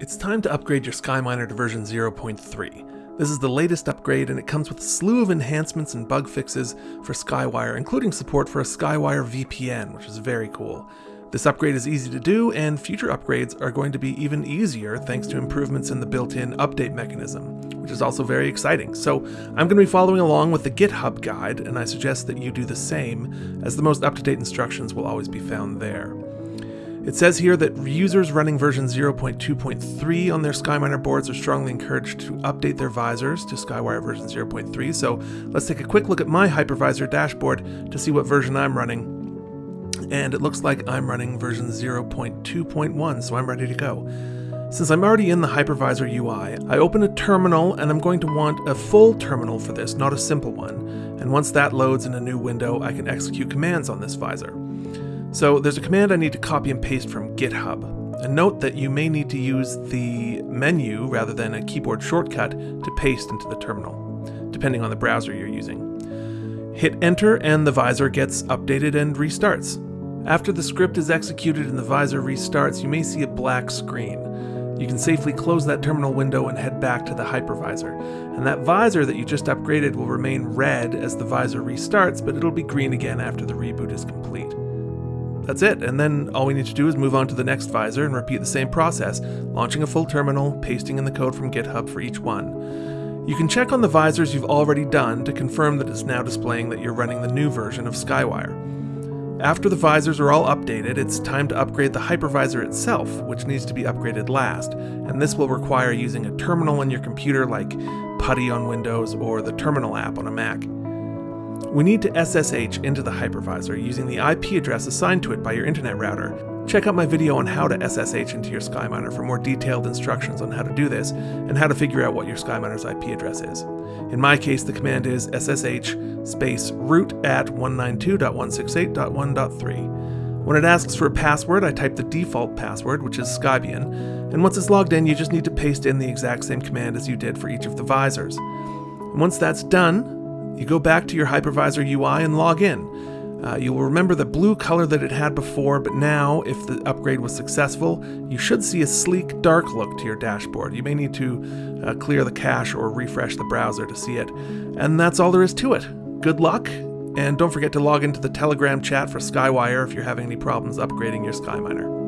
It's time to upgrade your SkyMiner to version 0.3. This is the latest upgrade and it comes with a slew of enhancements and bug fixes for Skywire, including support for a Skywire VPN, which is very cool. This upgrade is easy to do, and future upgrades are going to be even easier thanks to improvements in the built-in update mechanism, which is also very exciting. So I'm going to be following along with the GitHub guide, and I suggest that you do the same, as the most up-to-date instructions will always be found there. It says here that users running version 0.2.3 on their SkyMiner boards are strongly encouraged to update their visors to SkyWire version 0.3. So let's take a quick look at my hypervisor dashboard to see what version I'm running. And it looks like I'm running version 0.2.1, so I'm ready to go. Since I'm already in the hypervisor UI, I open a terminal and I'm going to want a full terminal for this, not a simple one. And once that loads in a new window, I can execute commands on this visor. So there's a command I need to copy and paste from GitHub. And note that you may need to use the menu rather than a keyboard shortcut to paste into the terminal, depending on the browser you're using. Hit enter and the visor gets updated and restarts. After the script is executed and the visor restarts, you may see a black screen. You can safely close that terminal window and head back to the hypervisor. And that visor that you just upgraded will remain red as the visor restarts, but it'll be green again after the reboot is complete. That's it, and then all we need to do is move on to the next visor and repeat the same process, launching a full terminal, pasting in the code from GitHub for each one. You can check on the visors you've already done to confirm that it's now displaying that you're running the new version of Skywire. After the visors are all updated, it's time to upgrade the hypervisor itself, which needs to be upgraded last, and this will require using a terminal on your computer like PuTTY on Windows or the Terminal app on a Mac. We need to SSH into the hypervisor using the IP address assigned to it by your internet router. Check out my video on how to SSH into your SkyMiner for more detailed instructions on how to do this and how to figure out what your SkyMiner's IP address is. In my case, the command is ssh space root at 192.168.1.3. When it asks for a password, I type the default password, which is Skybian, and once it's logged in, you just need to paste in the exact same command as you did for each of the visors. Once that's done, you go back to your hypervisor UI and log in. Uh, you will remember the blue color that it had before, but now, if the upgrade was successful, you should see a sleek, dark look to your dashboard. You may need to uh, clear the cache or refresh the browser to see it. And that's all there is to it. Good luck, and don't forget to log into the Telegram chat for Skywire if you're having any problems upgrading your SkyMiner.